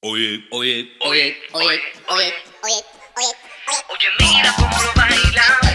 Oye, oye, oye, oye, oye, oye, oye, oye, oye, mira cómo lo baila.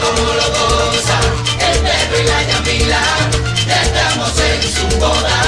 como lo goza el perro y la llamila, ya estamos en su boda.